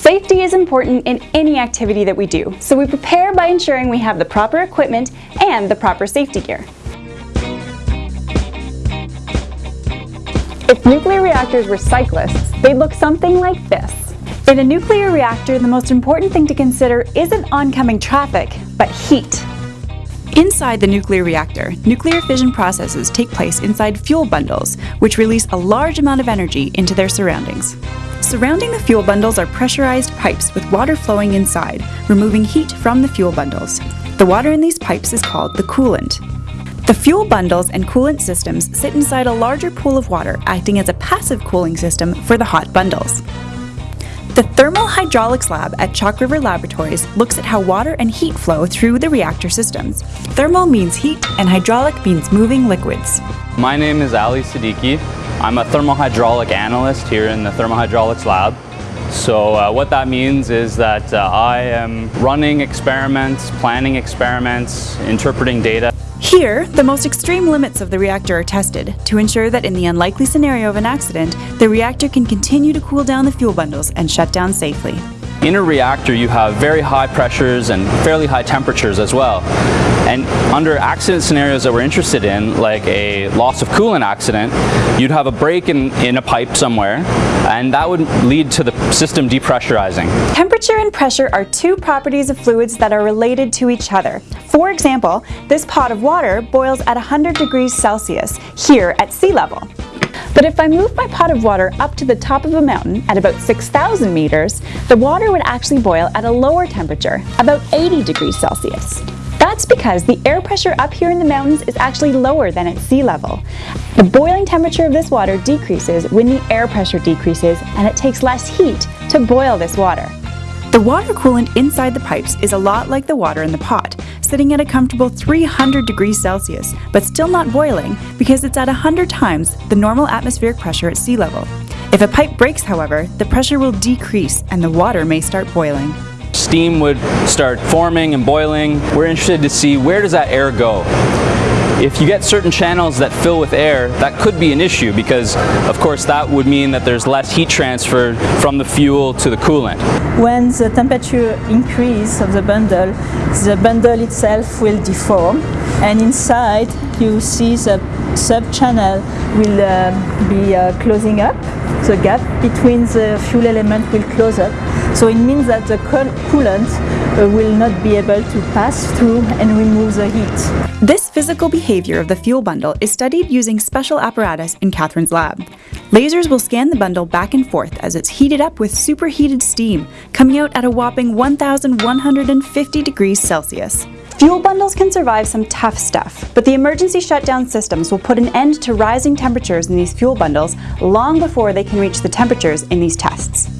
Safety is important in any activity that we do, so we prepare by ensuring we have the proper equipment and the proper safety gear. If nuclear reactors were cyclists, they'd look something like this. In a nuclear reactor, the most important thing to consider isn't oncoming traffic, but heat. Inside the nuclear reactor, nuclear fission processes take place inside fuel bundles, which release a large amount of energy into their surroundings. Surrounding the fuel bundles are pressurized pipes with water flowing inside, removing heat from the fuel bundles. The water in these pipes is called the coolant. The fuel bundles and coolant systems sit inside a larger pool of water acting as a passive cooling system for the hot bundles. The Thermal Hydraulics Lab at Chalk River Laboratories looks at how water and heat flow through the reactor systems. Thermal means heat and hydraulic means moving liquids. My name is Ali Siddiqui. I'm a thermohydraulic analyst here in the Thermohydraulics Lab. So uh, what that means is that uh, I am running experiments, planning experiments, interpreting data. Here, the most extreme limits of the reactor are tested to ensure that in the unlikely scenario of an accident, the reactor can continue to cool down the fuel bundles and shut down safely. In a reactor, you have very high pressures and fairly high temperatures as well. And under accident scenarios that we're interested in, like a loss of coolant accident, you'd have a break in, in a pipe somewhere, and that would lead to the system depressurizing. Temperature and pressure are two properties of fluids that are related to each other. For example, this pot of water boils at 100 degrees Celsius, here at sea level. But if I move my pot of water up to the top of a mountain at about 6,000 meters, the water would actually boil at a lower temperature, about 80 degrees Celsius. That's because the air pressure up here in the mountains is actually lower than at sea level. The boiling temperature of this water decreases when the air pressure decreases and it takes less heat to boil this water. The water coolant inside the pipes is a lot like the water in the pot, sitting at a comfortable 300 degrees Celsius, but still not boiling because it's at 100 times the normal atmospheric pressure at sea level. If a pipe breaks, however, the pressure will decrease and the water may start boiling. Steam would start forming and boiling. We're interested to see where does that air go? If you get certain channels that fill with air, that could be an issue because, of course, that would mean that there's less heat transfer from the fuel to the coolant. When the temperature increase of the bundle, the bundle itself will deform and inside you see the sub-channel will uh, be uh, closing up. The gap between the fuel element will close up. So it means that the coolant uh, will not be able to pass through and remove the heat. This physical behavior of the fuel bundle is studied using special apparatus in Catherine's lab. Lasers will scan the bundle back and forth as it's heated up with superheated steam, coming out at a whopping 1,150 degrees Celsius. Fuel bundles can survive some tough stuff, but the emergency shutdown systems will put an end to rising temperatures in these fuel bundles long before they can reach the temperatures in these tests.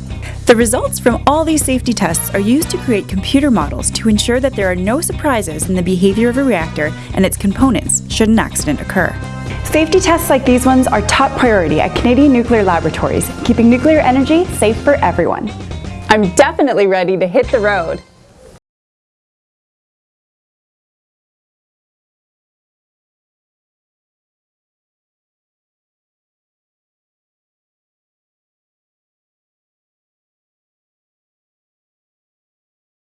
The results from all these safety tests are used to create computer models to ensure that there are no surprises in the behavior of a reactor and its components should an accident occur. Safety tests like these ones are top priority at Canadian Nuclear Laboratories, keeping nuclear energy safe for everyone. I'm definitely ready to hit the road.